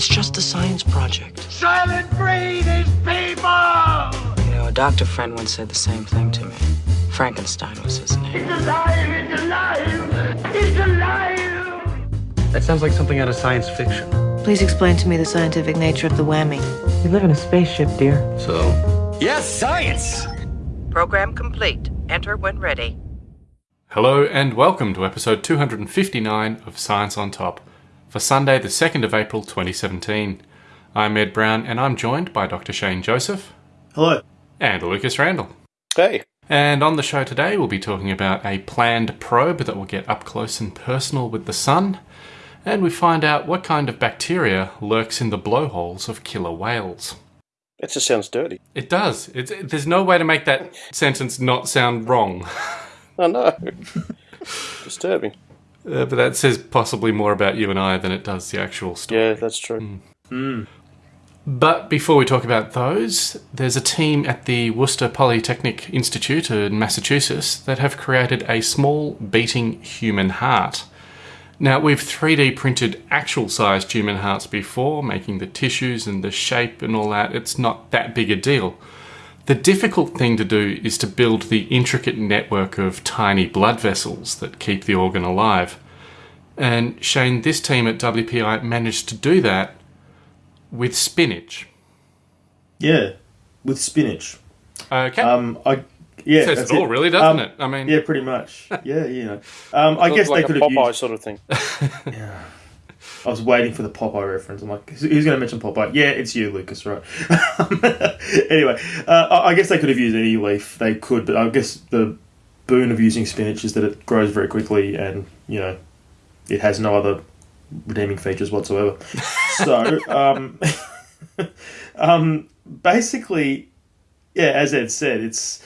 It's just a science project. Soylent Green is people! You know, a doctor friend once said the same thing to me. Frankenstein was his name. It's alive! It's alive! It's alive! That sounds like something out of science fiction. Please explain to me the scientific nature of the whammy. We live in a spaceship, dear. So, Yes, science! Program complete. Enter when ready. Hello and welcome to episode 259 of Science on Top for Sunday, the 2nd of April 2017. I'm Ed Brown and I'm joined by Dr. Shane Joseph Hello. and Lucas Randall. Hey. And on the show today, we'll be talking about a planned probe that will get up close and personal with the sun, and we find out what kind of bacteria lurks in the blowholes of killer whales. That just sounds dirty. It does. It's, there's no way to make that sentence not sound wrong. I know. Disturbing. Uh, but that says possibly more about you and I than it does the actual story. Yeah, that's true. But before we talk about those, there's a team at the Worcester Polytechnic Institute in Massachusetts that have created a small beating human heart. Now, we've 3D printed actual sized human hearts before, making the tissues and the shape and all that. It's not that big a deal. The difficult thing to do is to build the intricate network of tiny blood vessels that keep the organ alive. And Shane, this team at WPI managed to do that with spinach. Yeah, with spinach. Okay. Um, I yeah, Says that's it all, it. really, doesn't Um, it? I mean, Yeah, pretty much. Yeah, you know. Um, I guess like they could a have used. sort of thing. I was waiting for the Popeye reference. I'm like, who's going to mention Popeye? Yeah, it's you, Lucas, right? anyway, uh, I guess they could have used any leaf they could, but I guess the boon of using spinach is that it grows very quickly and you know it has no other redeeming features whatsoever. so, um, um, basically, yeah, as Ed said, it's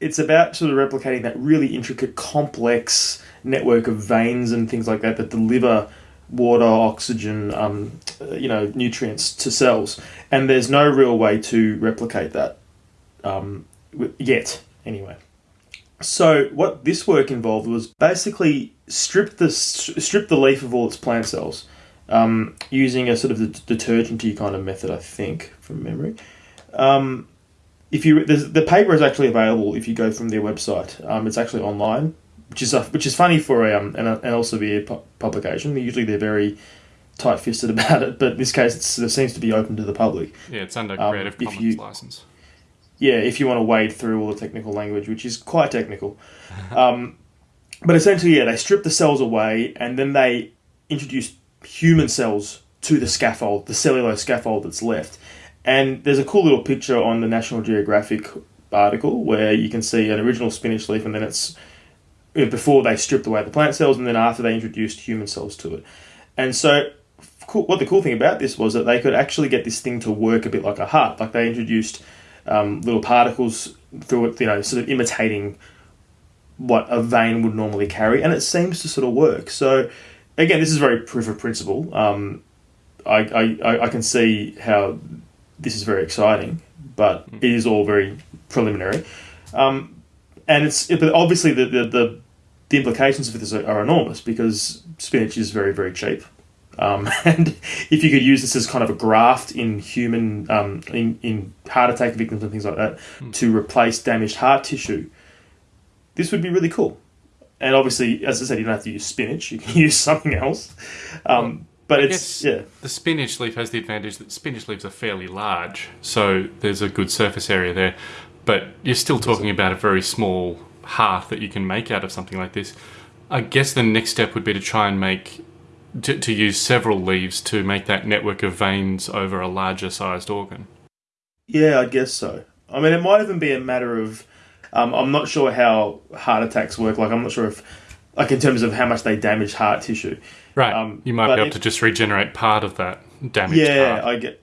it's about sort of replicating that really intricate, complex network of veins and things like that that deliver water, oxygen, um, you know, nutrients to cells. And there's no real way to replicate that um, yet, anyway. So what this work involved was basically strip the strip the leaf of all its plant cells um, using a sort of detergenty kind of method, I think, from memory. Um, if you the paper is actually available if you go from their website. Um, it's actually online, which is a, which is funny for a um, an, an Elsevier pu- publication. Usually they're very tight fisted about it, but in this case it's, it seems to be open to the public. yeah, it's under um, Creative if Commons you- license. Yeah, if you want to wade through all the technical language, which is quite technical. Um, but essentially, yeah, they strip the cells away and then they introduce human cells to the scaffold, the cellulose scaffold that's left. And there's a cool little picture on the National Geographic article where you can see an original spinach leaf and then it's before they stripped away the plant cells and then after they introduced human cells to it. And so, cool, what the cool thing about this was that they could actually get this thing to work a bit like a heart. Like they introduced um, little particles through it, you know, sort of imitating what a vein would normally carry, and it seems to sort of work. So, again, this is very proof of principle. Um, I, I, I- can see how this is very exciting, but it is all very preliminary. Um, and it's but obviously the, the, the, the implications of this are, are enormous because spinach is very, very cheap. Um, and if you could use this as kind of a graft in human, um, in, in heart attack victims and things like that, to replace damaged heart tissue, this would be really cool. And obviously, as I said, you don't have to use spinach; you can use something else. Um, but I it's yeah, the spinach leaf has the advantage that spinach leaves are fairly large, so there's a good surface area there. But you're still talking about a very small heart that you can make out of something like this. I guess the next step would be to try and make to, to use several leaves to make that network of veins over a larger sized organ. yeah, I guess so. I mean, it might even be a matter of um, I'm not sure how heart attacks work. Like, I'm not sure if like in terms of how much they damage heart tissue. Right. Um, you might be able if- to just regenerate part of that damage. yeah, heart. I get,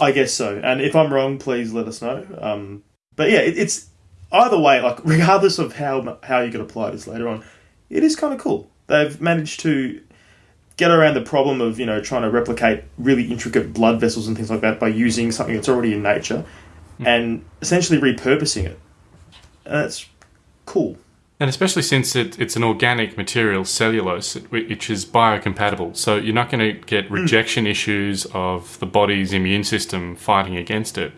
I guess so. And if I'm wrong, please let us know. Um, but yeah, it, it's either way. Like regardless of how how you can apply this later on, it is kind of cool. They've managed to get around the problem of you know trying to replicate really intricate blood vessels and things like that by using something that's already in nature, hmm. and essentially repurposing it. And that's cool. And especially since it, it's an organic material, cellulose, which is biocompatible. So you're not going to get hmm. rejection issues of the body's immune system fighting against it.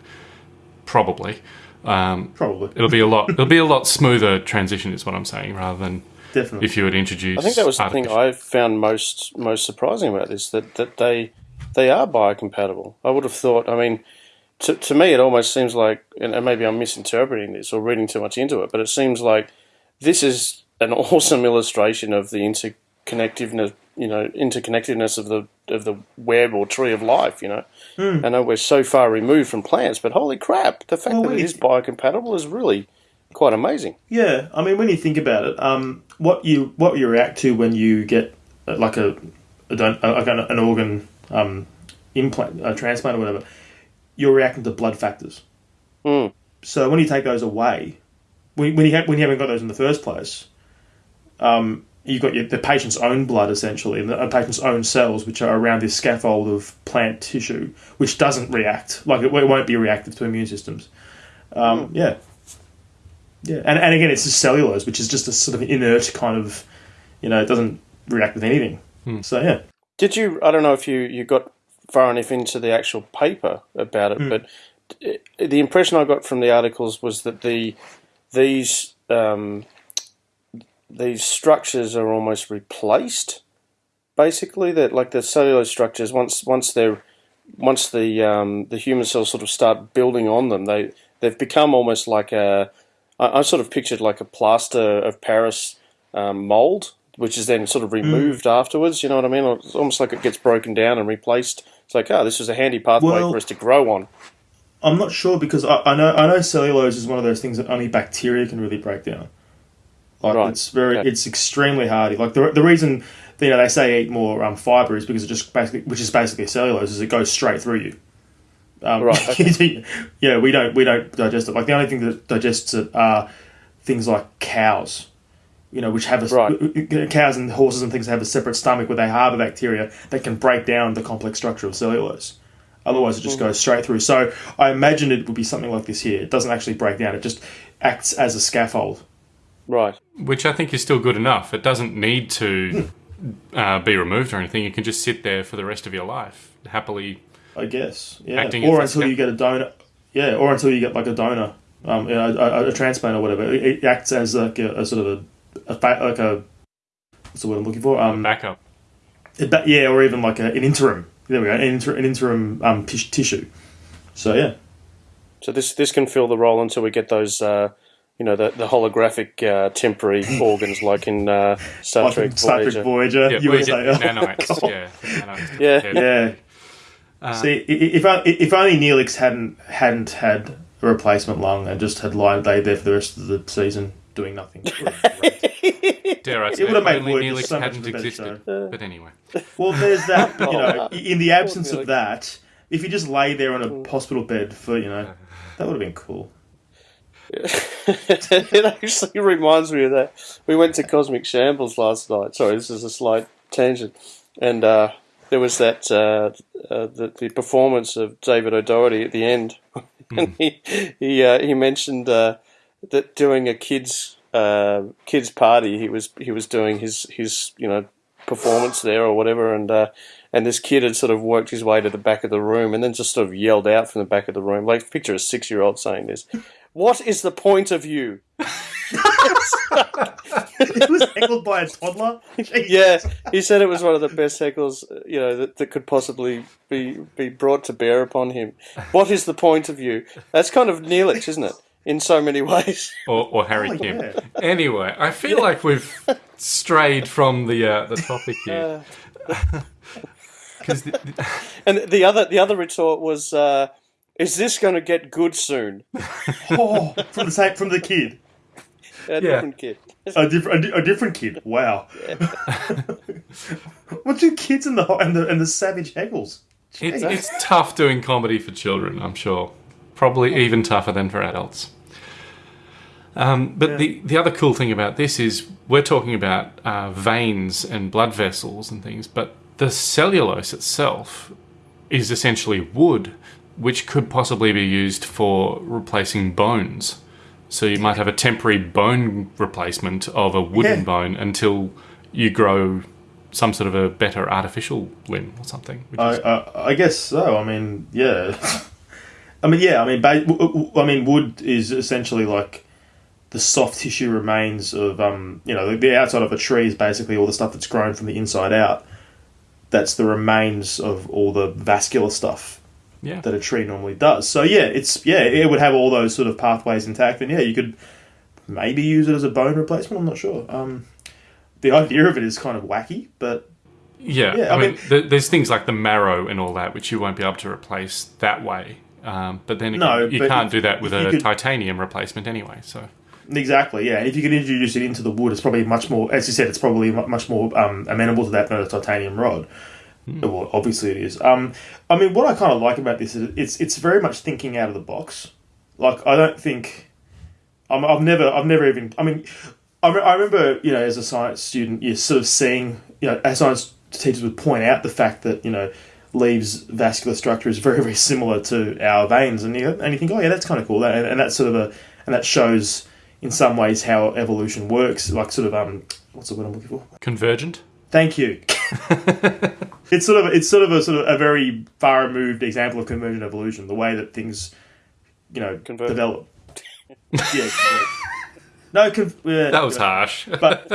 Probably. Um, Probably. it'll be a lot. It'll be a lot smoother transition, is what I'm saying, rather than Definitely. if you would introduce. I think that was the thing I found most most surprising about this that that they they are biocompatible. I would have thought. I mean, to to me, it almost seems like, and and maybe I'm misinterpreting this or reading too much into it, but it seems like this is an awesome illustration of the interconnectiveness, you know, interconnectedness of the of the web or tree of life. You know, I know we're so far removed from plants, but holy crap, the fact Well, that it is biocompatible is really quite amazing. Yeah, I mean, when you think about it, um, what you what you react to when you get uh, like a, a, like an, an organ um, implant, a transplant or whatever, you're reacting to blood factors. Mm. So when you take those away, when, when you ha- when you haven't got those in the first place, um, you've got your, the patient's own blood essentially, and the patient's own cells, which are around this scaffold of plant tissue, which doesn't react like it, it won't be reactive to immune systems. Um, Yeah, yeah, and and again, it's just cellulose, which is just a sort of inert kind of, you know, it doesn't react with anything. So yeah, Did you? I don't know if you, you got far enough into the actual paper about it, but uh, the impression I got from the articles was that the these um, these structures are almost replaced. Basically, that like the cellulose structures once once they're once the um, the human cells sort of start building on them, they they've become almost like a I, I sort of pictured like a plaster of Paris um, mold, which is then sort of removed afterwards. You know what I mean? It's almost like it gets broken down and replaced. It's like, oh, this is a handy pathway Well- for us to grow on. I'm not sure because I, I know I know cellulose is one of those things that only bacteria can really break down. Like Right, it's very, okay. it's extremely hardy. Like the the reason you know they say eat more um, fiber is because it just basically, which is basically cellulose, is it goes straight through you. Um, Right, okay. yeah, we don't we don't digest it. Like the only thing that digests it are things like cows. You know, which have a Right. cows and horses and things have a separate stomach where they harbour bacteria that can break down the complex structure of cellulose. Otherwise, it just goes straight through. So I imagine it would be something like this here. It doesn't actually break down; it just acts as a scaffold. Right. which I think is still good enough. It doesn't need to uh, be removed or anything. You can just sit there for the rest of your life happily. I guess, yeah. Acting or until you get a donor, yeah, or until you get like a donor, um, a, a, a transplant or whatever. It, it acts as like a, a sort of a, a fa- like a what's the word I'm looking for? Um, Backup. it- that- yeah, or even like a, an interim. There we go, an, inter, an interim um, tis- tissue. So yeah, So this this can fill the role until we get those, uh, you know, the, the holographic uh, temporary organs like in uh, Star like Trek in Star Voyager. Trek Voyager, Yeah, you we would get say, oh, nanites. God. Yeah, nanites. Yeah. Yeah. Uh, See, i- i- if I- if only Neelix hadn't hadn't had a replacement lung and just had lied laid there for the rest of the season doing nothing. It would have been great. Dare I say, it would've made only Neelix so much hadn't of a better. But anyway, well, there's that. You know, Oh, in the absence of that, if you just lay there on a hospital bed for you know, that would have been cool. it actually reminds me of that. We went to Cosmic Shambles last night. Sorry, this is a slight tangent. And uh, there was that uh, uh, the, the performance of David O'Doherty at the end, and he he uh, he mentioned uh, that doing a kids uh, kids party, he was he was doing his his you know performance there or whatever, and and this kid had sort of worked his way to the back of the room and then just sort of yelled out from the back of the room, like picture a six year old saying this. What is the point of you? It was heckled by a toddler. Jesus. Yeah, he said it was one of the best heckles, uh, you know, that, that could possibly be be brought to bear upon him. What is the point of you? That's kind of Neelix, isn't it? In so many ways. or, or Harry Oh, Kim. yeah. Anyway, I feel like we've strayed from the uh, the topic here. Because And the other the other retort was, uh, "Is this going to get good soon?" Oh, from the same from the kid, A Yeah. different kid. a different a, di- a different kid. Wow. what do kids and the and the and the savage heckles? it's, it's tough doing comedy for children, I'm sure. Probably even tougher than for adults. Um, but the, the other cool thing about this is we're talking about uh, veins and blood vessels and things, but the cellulose itself is essentially wood, which could possibly be used for replacing bones. So you might have a temporary bone replacement of a wooden Yeah. bone until you grow some sort of a better artificial limb or something. I, is, I, I guess so. I mean, yeah. I mean, yeah. I mean, ba- w- w- I mean, wood is essentially like the soft tissue remains of, um, you know, the, the outside of a tree is basically all the stuff that's grown from the inside out. That's the remains of all the vascular stuff yeah. that a tree normally does. So yeah, it's yeah, it would have all those sort of pathways intact, and yeah, you could maybe use it as a bone replacement. I'm not sure. Um, the idea of it is kind of wacky, but Yeah, Yeah, I, I mean, mean- th- there's things like the marrow and all that, which you won't be able to replace that way. Um, but then again, No, you can't if- do that with a could- titanium replacement anyway. So Exactly, yeah. And if you could introduce it into the wood, it's probably much more, as you said, it's probably much more um, amenable to that than a titanium rod. Well, obviously it is. Um, I mean, what I kind of like about this is it's it's very much thinking out of the box. Like, I don't think I'm, I've never I've never even. I mean, I, re- I remember you know as a science student, you're sort of seeing you know as science teachers would point out the fact that you know leaves vascular structure is very very similar to our veins, and you and you think, oh yeah, that's kind of cool, and, and that's sort of a and that shows in some ways how evolution works, like sort of um, what's the word I'm looking for? convergent. Thank you. it's sort of it's sort of a sort of a very far removed example of convergent evolution, the way that things, you know, Converge. develop. yeah. converge. No, con- yeah, That was harsh. but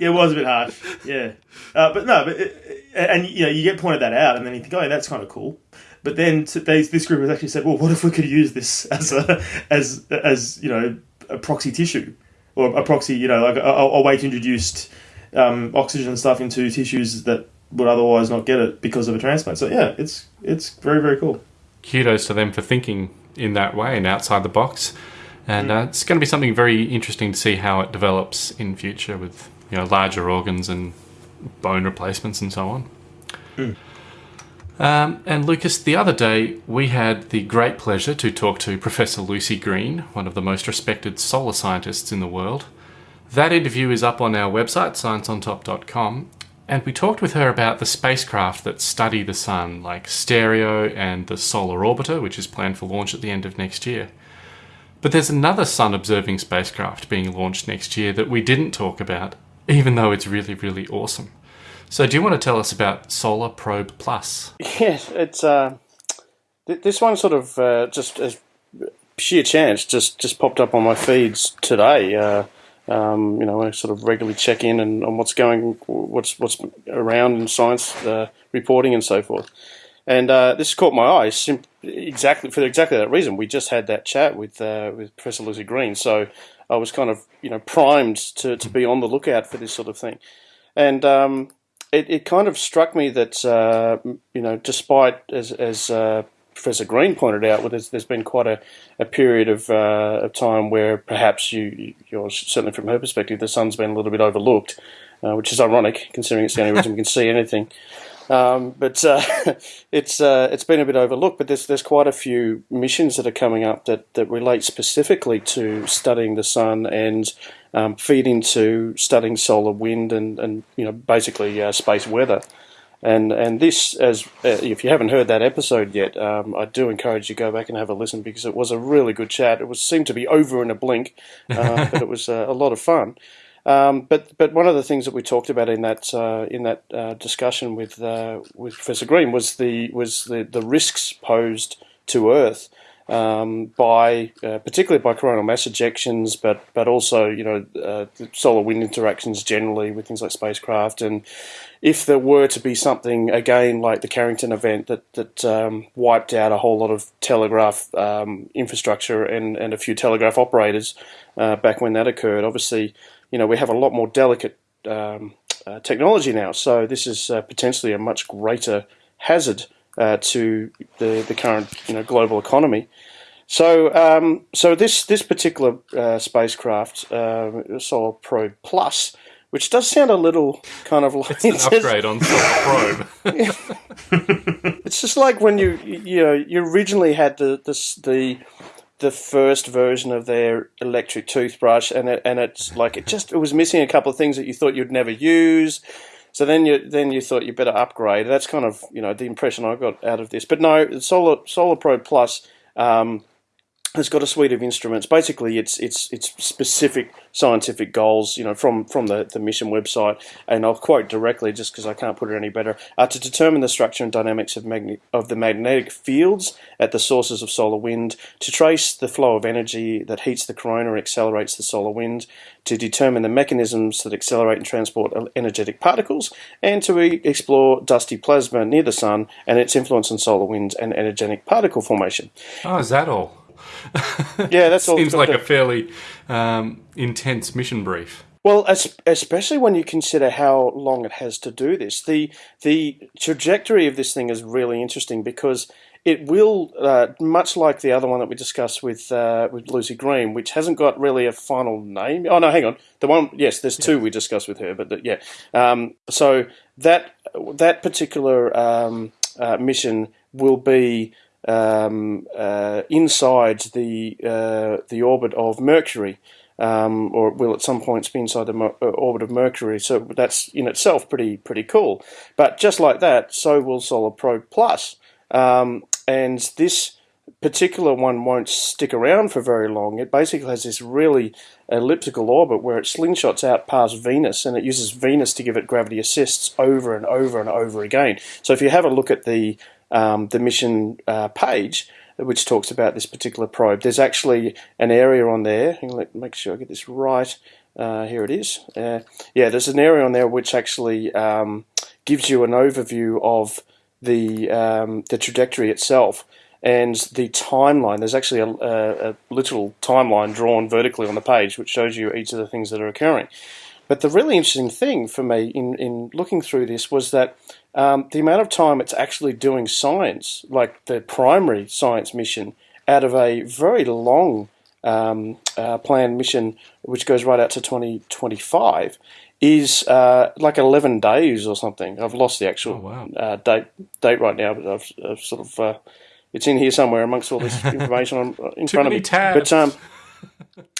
yeah, it was a bit harsh. Yeah, uh, but no, but it, and you know, you get pointed that out, and then you think, oh, that's kind of cool. But then t- they, this group has actually said, well, what if we could use this as a as as you know a proxy tissue or a proxy, you know, like a, a a way to introduce um, oxygen stuff into tissues that would otherwise not get it because of a transplant. So yeah, it's it's very very cool. Kudos to them for thinking in that way and outside the box. And uh, it's going to be something very interesting to see how it develops in future with you know larger organs and bone replacements and so on. Um, and Lucas, the other day we had the great pleasure to talk to Professor Lucy Green, one of the most respected solar scientists in the world. That interview is up on our website, scienceontop.com, and we talked with her about the spacecraft that study the Sun, like Stereo and the Solar Orbiter, which is planned for launch at the end of next year. But there's another Sun observing spacecraft being launched next year that we didn't talk about, even though it's really, really awesome. So, do you want to tell us about Solar Probe Plus? Yes, it's uh, th- this one sort of uh, just as sheer chance just just popped up on my feeds today. Uh, um, you know, I sort of regularly check in and on what's going, what's what's around in science uh, reporting and so forth. And uh, this caught my eye sim- exactly for exactly that reason. We just had that chat with uh, with Professor Lucy Green, so I was kind of you know primed to, to be on the lookout for this sort of thing. And um, it, it kind of struck me that uh, you know, despite as as uh, Professor Green pointed out, well, there's, there's been quite a, a period of, uh, of time where perhaps you, you're certainly from her perspective, the sun's been a little bit overlooked, uh, which is ironic considering it's the only reason we can see anything. Um, but uh, it's uh, it's been a bit overlooked. But there's there's quite a few missions that are coming up that, that relate specifically to studying the sun and um, feed into studying solar wind and, and you know basically uh, space weather. And and this, as uh, if you haven't heard that episode yet, um, I do encourage you to go back and have a listen because it was a really good chat. It was seemed to be over in a blink, uh, but it was uh, a lot of fun. Um, but but one of the things that we talked about in that uh, in that uh, discussion with uh, with Professor Green was the was the, the risks posed to Earth um, by uh, particularly by coronal mass ejections, but but also you know uh, solar wind interactions generally with things like spacecraft, and if there were to be something again like the Carrington event that that um, wiped out a whole lot of telegraph um, infrastructure and and a few telegraph operators uh, back when that occurred, obviously you know we have a lot more delicate um, uh, technology now, so this is uh, potentially a much greater hazard uh, to the the current you know global economy. So, um, so this this particular uh, spacecraft, uh, Solar Probe Plus, which does sound a little kind of like It's an upgrade on Solar Probe. It's just like when you you know you originally had the the the, the first version of their electric toothbrush, and it, and it's like it just it was missing a couple of things that you thought you'd never use. So then you then you thought you better upgrade. That's kind of you know the impression I got out of this. But no, Solar Solar Probe Plus. Um, has got a suite of instruments. Basically, it's it's it's specific scientific goals, you know, from from the, the mission website. And I'll quote directly, just because I can't put it any better, uh, to determine the structure and dynamics of magnet of the magnetic fields at the sources of solar wind, to trace the flow of energy that heats the corona and accelerates the solar wind, to determine the mechanisms that accelerate and transport energetic particles, and to explore dusty plasma near the sun and its influence on solar winds and energetic particle formation. Oh, is that all? Yeah, that. Seems like a fairly um, intense mission brief. Well, es- especially when you consider how long it has to do this, the the trajectory of this thing is really interesting because it will, uh, much like the other one that we discussed with uh, with Lucy Green, which hasn't got really a final name. Oh no, hang on, the one yes, there's two we discussed with her, but the, yeah, um, so that that particular um, uh, mission will be um, uh, inside the uh, the orbit of Mercury, um, or will at some points be inside the uh, orbit of Mercury. So that's in itself pretty pretty cool. But just like that, so will Solar Probe Plus, um, and this particular one won't stick around for very long. It basically has this really elliptical orbit where it slingshots out past Venus and it uses Venus to give it gravity assists over and over and over again. So if you have a look at the um, the mission uh, page, which talks about this particular probe, there's actually an area on there. Let make sure I get this right. Uh, here it is. Uh, yeah, there's an area on there which actually um, gives you an overview of the um, the trajectory itself and the timeline. There's actually a, a, a literal timeline drawn vertically on the page, which shows you each of the things that are occurring. But the really interesting thing for me in, in looking through this was that um, the amount of time it's actually doing science, like the primary science mission, out of a very long um, uh, planned mission, which goes right out to 2025, is uh, like 11 days or something. I've lost the actual Oh, wow. uh, date date right now, but I've, I've sort of uh, it's in here somewhere amongst all this information in front of me. tabs. But um,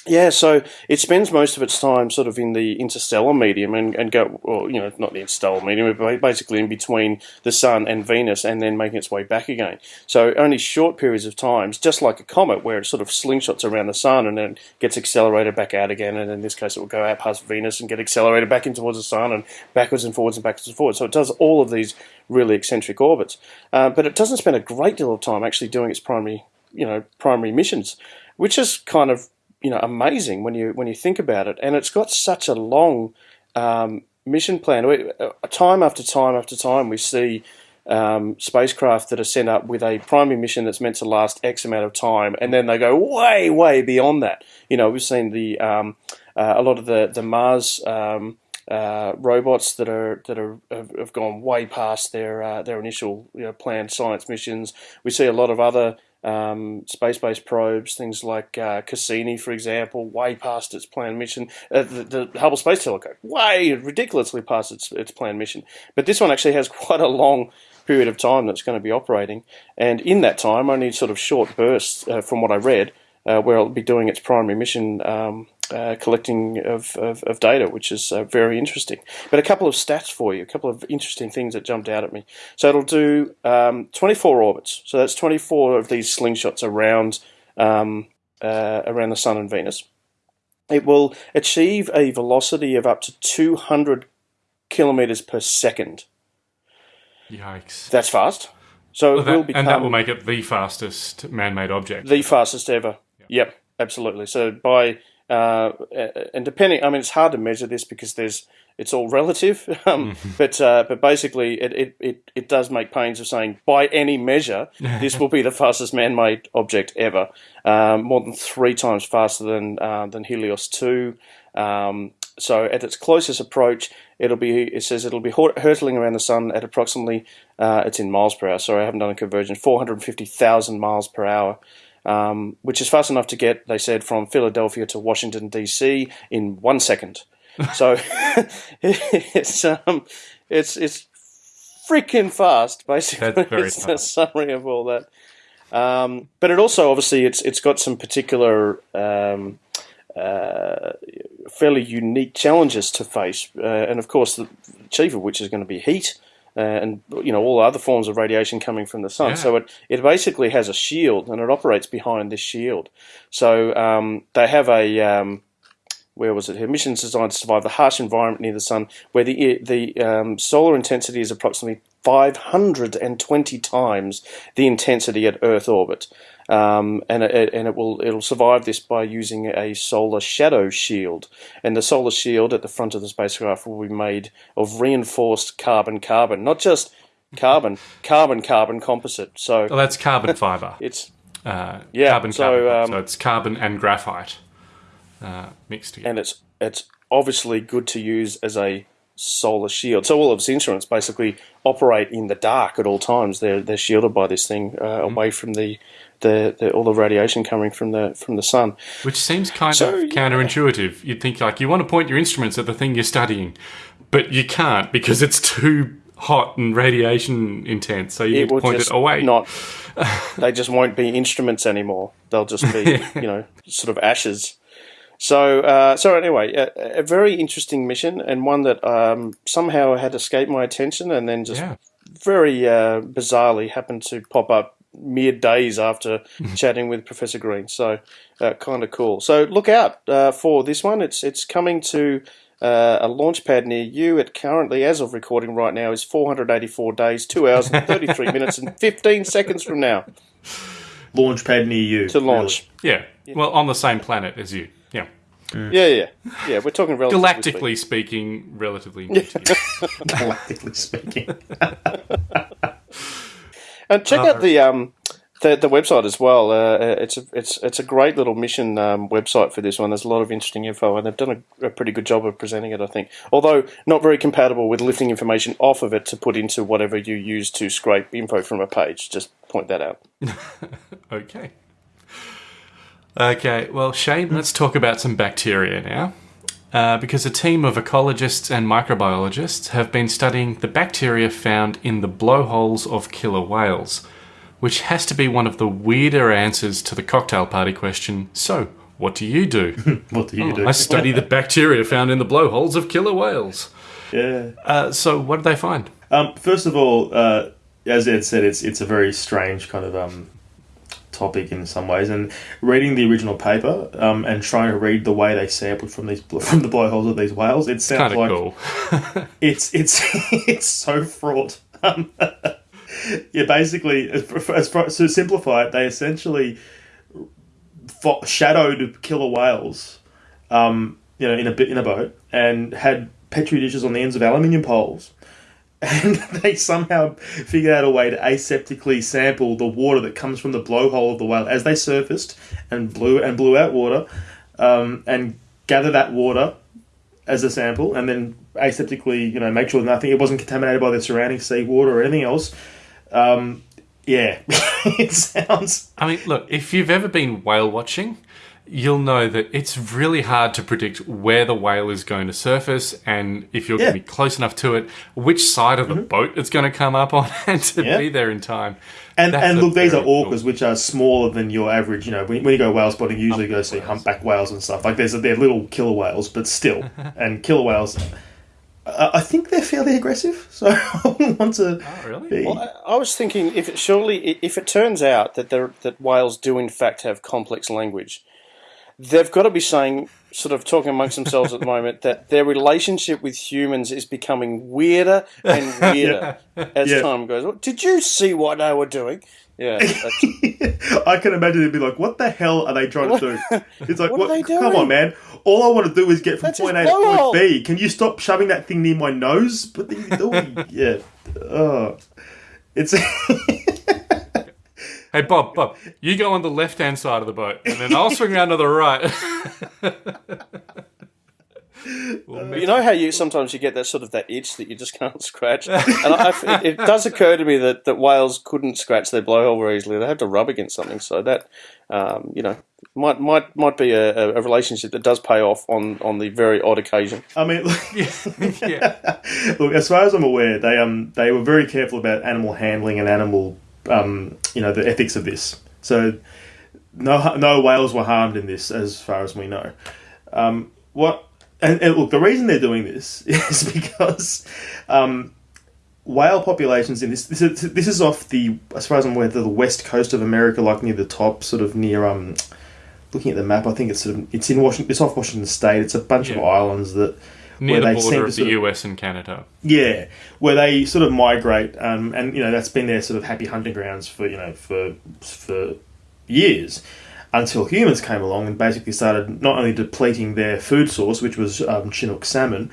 yeah, so it spends most of its time sort of in the interstellar medium and, and go, well, you know, not the interstellar medium, but basically in between the Sun and Venus and then making its way back again. So only short periods of times, just like a comet where it sort of slingshots around the Sun and then gets accelerated back out again. And in this case, it will go out past Venus and get accelerated back in towards the Sun and backwards and forwards and backwards and forwards. So it does all of these really eccentric orbits. Uh, but it doesn't spend a great deal of time actually doing its primary, you know, primary missions, which is kind of you know amazing when you when you think about it. And it's got such a long um, mission plan. We, uh, time after time after time, we see um, spacecraft that are sent up with a primary mission that's meant to last X amount of time, and then they go way way beyond that. You know, we've seen the um, uh, a lot of the the Mars. Um, uh, robots that are that are have, gone way past their uh, their initial you know, planned science missions. We see a lot of other um, space-based probes, things like uh, Cassini, for example, way past its planned mission. Uh, the, the Hubble Space Telescope, way ridiculously past its its planned mission. But this one actually has quite a long period of time that's going to be operating, and in that time, only sort of short bursts, uh, from what I read, uh, where it'll be doing its primary mission. Um, uh, collecting of, of, of data, which is uh, very interesting. But a couple of stats for you, a couple of interesting things that jumped out at me. So it'll do um, 24 orbits. So that's 24 of these slingshots around um, uh, around the Sun and Venus. It will achieve a velocity of up to 200 kilometers per second. Yikes. That's fast. So Well, it that- will become and that will make it the fastest man-made object. the fastest ever. Yep, absolutely. So by uh, and depending, I mean, it's hard to measure this because there's it's all relative. Um, but uh, but basically, it, it, it, it does make pains of saying by any measure, this will be the fastest man-made object ever. Um, more than three times faster than uh, than Helios two. Um, so at its closest approach, it'll be. It says it'll be hurtling around the sun at approximately. Uh, it's in miles per hour. Sorry, I haven't done a conversion. Four hundred fifty thousand miles per hour um, which is fast enough to get, they said, from Philadelphia to Washington D.C. in one second. So it's um, it's it's freaking fast. Basically, That's very it's fast. a summary of all that. Um, but it also obviously it's it's got some particular um, uh, fairly unique challenges to face, uh, and of course the chief of which is going to be heat. Uh, and you know all other forms of radiation coming from the sun. Yeah. So it it basically has a shield, and it operates behind this shield. So um, they have a um, where was it here? Missions designed to survive the harsh environment near the sun, where the the um, solar intensity is approximately 520 times the intensity at Earth orbit, um, and it, and it will it'll survive this by using a solar shadow shield. And the solar shield at the front of the spacecraft will be made of reinforced carbon carbon, not just carbon carbon carbon composite. So Well, that's carbon fiber. it's Uh, Yeah, carbon, so, carbon. um, so it's carbon and graphite uh, mixed together. and it's it's obviously good to use as a solar shield. So all of its instruments basically operate in the dark at all times. They're they're shielded by this thing uh, Mm-hmm. away from the, the, the all the radiation coming from the from the sun. Which seems kind So, of counterintuitive. You'd think like you want to point your instruments at the thing you're studying, but you can't because it's too hot and radiation intense. So you need to point it away. Not they just won't be instruments anymore. They'll just be you know sort of ashes. So uh, so anyway, a, a very interesting mission and one that um, somehow had escaped my attention and then just yeah. very uh, bizarrely happened to pop up mere days after chatting with Professor Green. So uh, kind of cool. So look out uh, for this one. It's it's coming to uh, a launch pad near you. It currently, as of recording right now, is 484 days, two hours and 33 minutes and 15 seconds from now Launch pad near you. to launch. yeah. Well, on the same planet as you. Yeah. Yeah, yeah, yeah. We're talking relatively Galactically speaking, relatively. new to you. really, galactically speaking. And check out the um the, the website as well. Uh, it's a it's it's a great little mission um, website for this one. There's a lot of interesting info, and they've done a, a pretty good job of presenting it. I think, although not very compatible with lifting information off of it to put into whatever you use to scrape info from a page. Just point that out. Okay. Okay, well, Shane, let's talk about some bacteria now. Uh, because a team of ecologists and microbiologists have been studying the bacteria found in the blowholes of killer whales, which has to be one of the weirder answers to the cocktail party question so, what do you do? What do you do? I study the bacteria found in the blowholes of killer whales. yeah. Uh, so, what did they find? Um, first of all, uh, as Ed said, it's it's a very strange kind of um, topic in some ways. And reading the original paper um, and trying to read the way they sampled from these from the blowholes of these whales, it sounds Kind of like cool. it's it's it's so fraught. Um, yeah, basically, as, as, to simplify it, they essentially fo- shadowed killer whales, um, you know, in a bit in a boat, and had petri dishes on the ends of aluminium poles. And they somehow figured out a way to aseptically sample the water that comes from the blowhole of the whale as they surfaced and blew and blew out water, um, and gather that water as a sample, and then aseptically, you know, make sure nothing it wasn't contaminated by the surrounding seawater or anything else. Um, yeah, it sounds. I mean, look, if you've ever been whale watching, you'll know that it's really hard to predict where the whale is going to surface and if you're Yeah. going to be close enough to it, which side of the boat it's going to come up on and to Yeah. be there in time. And That's and look, these are very cool- orcas, which are smaller than your average. You know, when, when you go whale spotting, you usually go see humpback whales and stuff. Like there's they're little killer whales, but still, and killer whales. Uh, I think they're fairly aggressive, so I wouldn't want to. Oh, really? be- Well, I I was thinking if it, surely if it turns out that there, that whales do in fact have complex language, they've got to be saying, sort of talking amongst themselves at the moment, that their relationship with humans is becoming weirder and weirder as Yeah. time goes. on. Did you see what they were doing? Yeah, I can imagine it'd be like, what the hell are they trying to do? It's like, What what? are they come doing? on, man! All I want to do is get from That's point A to point. B. Can you stop shoving that thing near my nose? What are you doing? yeah. Oh. It's Hey, Bob, Bob, you go on the left hand side of the boat and then I'll swing around to the right. We'll you know how you sometimes you get that sort of that itch that you just can't scratch, and I, it, it does occur to me that, that whales couldn't scratch their blowhole very easily. They have to rub against something, so that um, you know might might might be a, a relationship that does pay off on, on the very odd occasion. I mean, yeah. look, as far as I'm aware, they um they were very careful about animal handling and animal um you know the ethics of this. So no no whales were harmed in this, as far as we know. Um, what and, and look, the reason they're doing this is because um, whale populations in this this is, this is off the as far as I'm aware the west coast of America, like near the top, sort of near um. Looking at the map, I think it's sort of it's in Washington. It's off Washington State. It's a bunch of islands that Near where the border of the of- US and Canada. Yeah, where they sort of migrate, um, and you know that's been their sort of happy hunting grounds for you know for for years, until humans came along and basically started not only depleting their food source, which was um, Chinook salmon,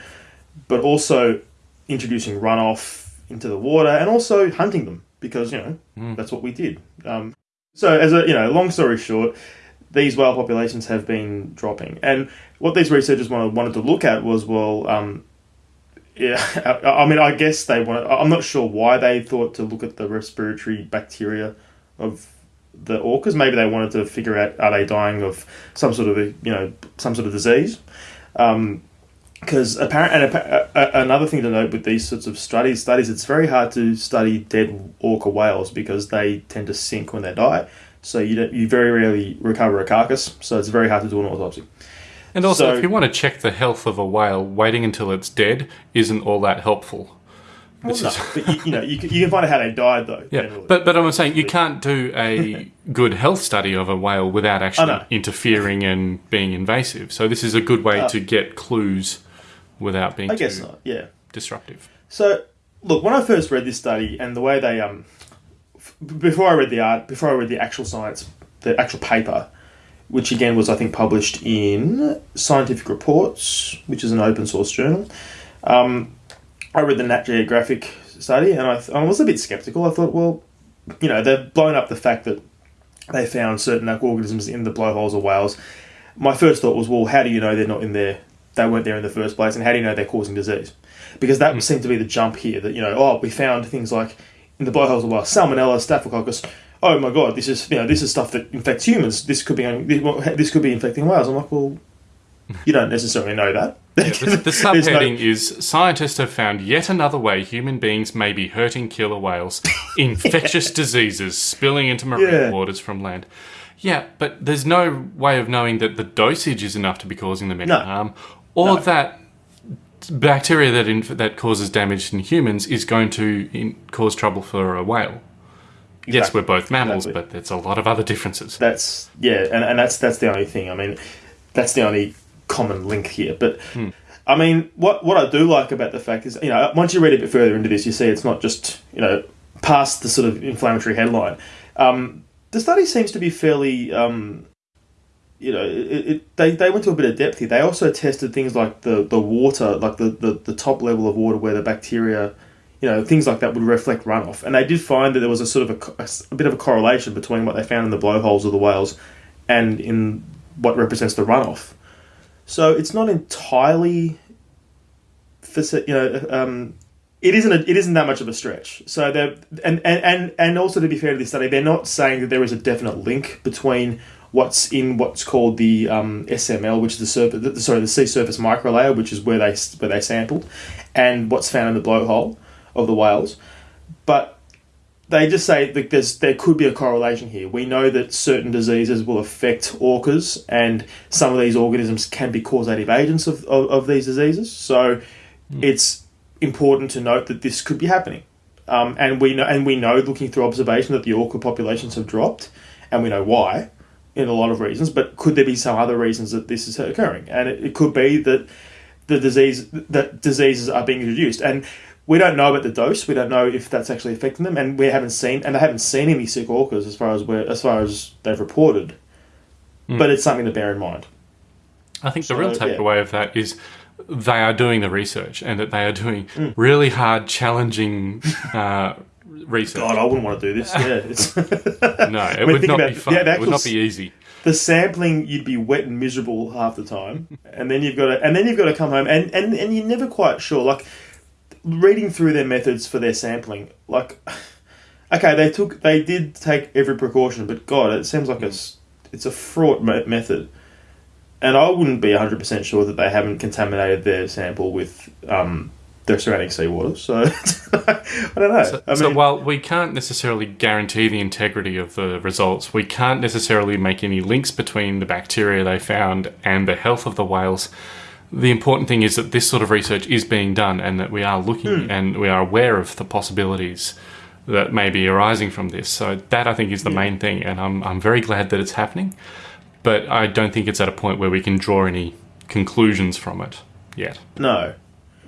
but also introducing runoff into the water and also hunting them because you know that's what we did. Um, so as a you know, long story short, these whale populations have been dropping, and what these researchers wanted wanted to look at was well. Um, yeah, I I mean, I guess they wanted. I'm not sure why they thought to look at the respiratory bacteria of the orcas. Maybe they wanted to figure out are they dying of some sort of a, you know some sort of disease. Because apparent and appa- another thing to note with these sorts of studies, studies it's very hard to study dead orca whales because they tend to sink when they die. So you don't, you very rarely recover a carcass. So it's very hard to do an autopsy. And also, So- if you want to check the health of a whale, waiting until it's dead isn't all that helpful. Well, no, but you, you know you can, you can find out how they died though. Yeah, generally. but but I'm saying you can't do a good health study of a whale without actually interfering and being invasive. So this is a good way to get clues without being I guess not. Yeah. disruptive. So, look, when I first read this study and the way they um, f- before I read the art, before I read the actual science, the actual paper, which again was I think published in Scientific Reports, which is an open source journal. Um, I read the Nat Geographic study and I, th- I was a bit skeptical. I thought, well, you know, they've blown up the fact that they found certain organisms in the blowholes of whales. My first thought was, well, how do you know they're not in there? They weren't there in the first place, and how do you know they're causing disease? Because that seemed to be the jump here. That you know, oh, we found things like in the blowholes of whales, salmonella, staphylococcus. Oh my god, this is you know this is stuff that infects humans. This could be um, this could be infecting whales. I'm like, well, you don't necessarily know that. Yeah, the, the There's no- subheading is scientists have found yet another way human beings may be hurting killer whales, infectious diseases spilling into marine Yeah. waters from land. Yeah, but there's no way of knowing that the dosage is enough to be causing them any No. harm, or that bacteria that inf- that causes damage in humans is going to in- cause trouble for a whale. Yes, Exactly. we're both mammals, Exactly. but there's a lot of other differences. that's yeah, and, and that's that's the only thing. I mean, that's the only common link here. But I mean, what what I do like about the fact is, you know, once you read a bit further into this, you see it's not just you know past the sort of inflammatory headline. Um, the study seems to be fairly. Um, you know, it, it, they, they went to a bit of depth here. They also tested things like the, the water, like the, the, the top level of water where the bacteria, you know, things like that would reflect runoff. And they did find that there was a sort of a, a bit of a correlation between what they found in the blowholes of the whales and in what represents the runoff. So it's not entirely, you know, um, it isn't a, it isn't that much of a stretch. So they're and, and and also to be fair to this study, they're not saying that there is a definite link between what's in what's called the um, SML, which is the surface, sorry, the sea surface microlayer, which is where they where they sampled, and what's found in the blowhole of the whales. But they just say that there's there could be a correlation here. We know that certain diseases will affect orcas, and some of these organisms can be causative agents of, of, of these diseases. So it's important to note that this could be happening. Um, and we know, and we know, looking through observation, that the orca populations have dropped, and we know why, in a lot of reasons. But could there be some other reasons that this is occurring? And it, it could be that the disease that diseases are being introduced, and we don't know about the dose. We don't know if that's actually affecting them, and we haven't seen, and they haven't seen any sick orcas as far as we're, as far as they've reported. But it's something to bear in mind. I think the real So, yeah. takeaway of that is they are doing the research and that they are doing Mm. really hard, challenging uh, research. God, I wouldn't want to do this. Yeah, it's no, it mean, would not about be fun. yeah, it would not be easy. the sampling. You'd be wet and miserable half the time, and then you've got to, and then you've got to come home, and and and you're never quite sure. Like reading through their methods for their sampling, like okay, they took, they did take every precaution, but God, it seems like it's it's a fraught method. And I wouldn't be 100% sure that they haven't contaminated their sample with um, their surrounding seawater. So, I don't know. So, I so while we can't necessarily guarantee the integrity of the results, we can't necessarily make any links between the bacteria they found and the health of the whales. The important thing is that this sort of research is being done and that we are looking hmm. and we are aware of the possibilities that may be arising from this. So that I think is the main thing, and I'm I'm very glad that it's happening. But I don't think it's at a point where we can draw any conclusions from it yet. No.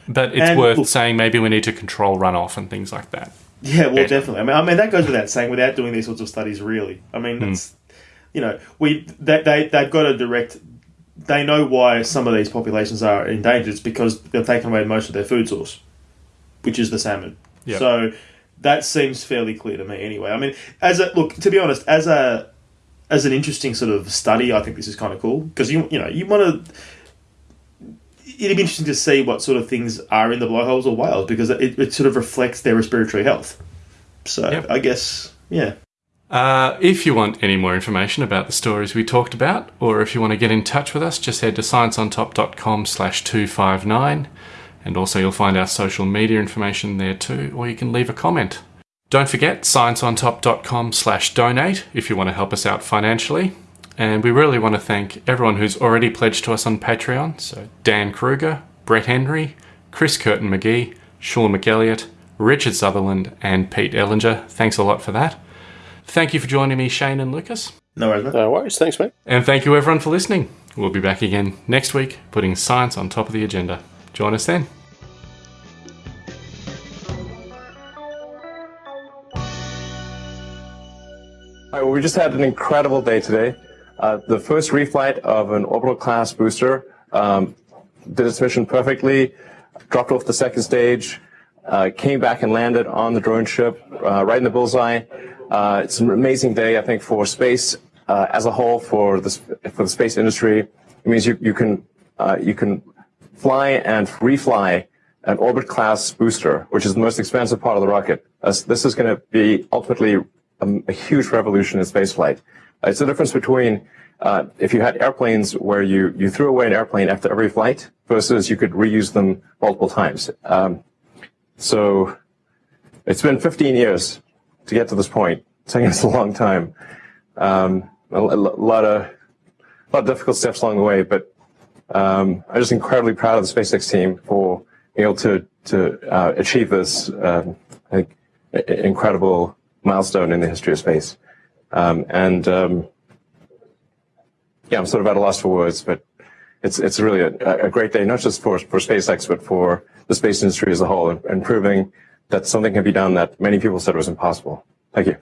But it's And- worth saying maybe we need to control runoff and things like that. Yeah, well, Yeah. definitely. I mean, I mean that goes without saying. Without doing these sorts of studies, really, I mean, hmm. that's you know, we they, they they've got a direct. They know why some of these populations are endangered. It's because they've taken away most of their food source, which is the salmon. Yeah. So that seems fairly clear to me, anyway. I mean, as a look, to be honest, as a as an interesting sort of study, I think this is kind of cool because you you know you want to. It'd be interesting to see what sort of things are in the blowholes or whales because it, it sort of reflects their respiratory health. So Yep. I guess yeah. Uh, if you want any more information about the stories we talked about, or if you want to get in touch with us, just head to scienceontop.com slash 259, and also you'll find our social media information there too, or you can leave a comment. Don't forget scienceontop.com slash donate if you want to help us out financially. And we really want to thank everyone who's already pledged to us on Patreon. So Dan Kruger, Brett Henry, Chris Curtin McGee, Sean McElliott, Richard Sutherland, and Pete Ellinger. Thanks a lot for that. Thank you for joining me, Shane and Lucas. No worries, mate. No worries. Thanks, mate. And thank you everyone for listening. We'll be back again next week, putting science on top of the agenda. Join us then. All right, well, we just had an incredible day today. Uh, the first reflight of an orbital class booster um, did its mission perfectly, dropped off the second stage, uh, came back and landed on the drone ship uh, right in the bullseye. Uh, it's an amazing day, I think, for space uh, as a whole, for the for the space industry. It means you you can uh, you can fly and refly an orbit class booster, which is the most expensive part of the rocket. This is going to be ultimately a, a huge revolution in spaceflight. Uh, it's the difference between uh, if you had airplanes where you, you threw away an airplane after every flight versus you could reuse them multiple times. Um, so it's been 15 years to get to this point. It's taken us a long time. Um, a, a lot of a lot of difficult steps along the way, but um, I'm just incredibly proud of the SpaceX team for being able to to uh, achieve this um, incredible milestone in the history of space. Um, and um, yeah, I'm sort of at a loss for words, but it's it's really a, a great day, not just for for SpaceX, but for the space industry as a whole, and proving that something can be done that many people said was impossible. Thank you.